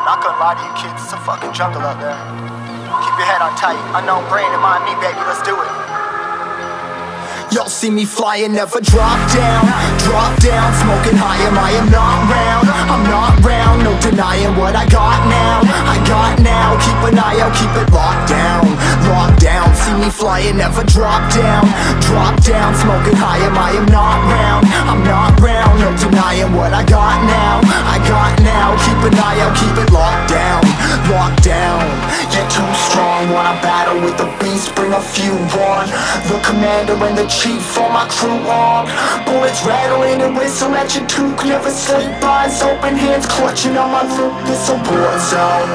I'm not gonna lie to you kids, it's a fucking jungle out there. Keep your head on tight. Unknown brain and mind me, baby, let's do it. Y'all see me flying, never drop down Drop down, smoking high, am I am not round I'm not round, no denying what I got now I got now, keep an eye out, keep it locked down Locked down, see me flying, never drop down Drop down, smoking high, am I am not round, With the beast, bring a few on. The commander and the chief for my crew on. Bullets rattling and whistle at your toque Never sleep, eyes open, hands clutching on my loot This a war zone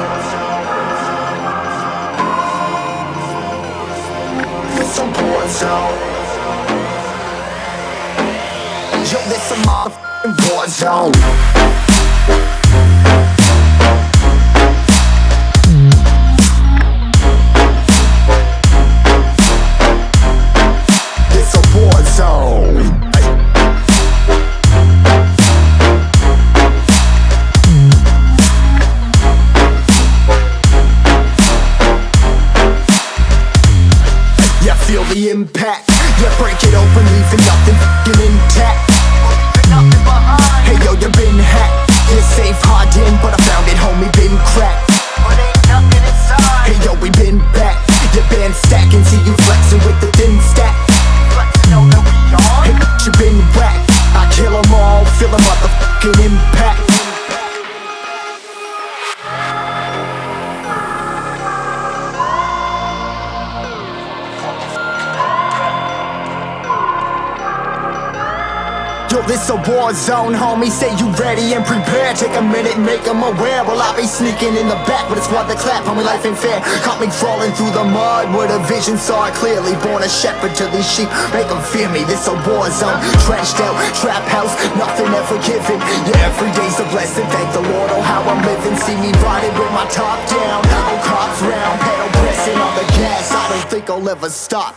This a war zone Yo, this a motherfucking war zone the impact. Yeah, break it open, leaving nothing intact. Hey yo, you been Yo, this a war zone, homie. Say you ready and prepared. Take a minute, make 'em aware. Well, I be sneaking in the back, but it's what the clap, homie. Life ain't fair. Caught me crawling through the mud with a vision, saw it clearly. Born a shepherd to these sheep, make 'em fear me. This a war zone, trashed out, trap house, nothing ever given. Yeah, every day's a blessing. Thank the Lord, oh how I'm living. See me riding with my top down, oh cops round, pedal pressing on the gas. I don't think I'll ever stop.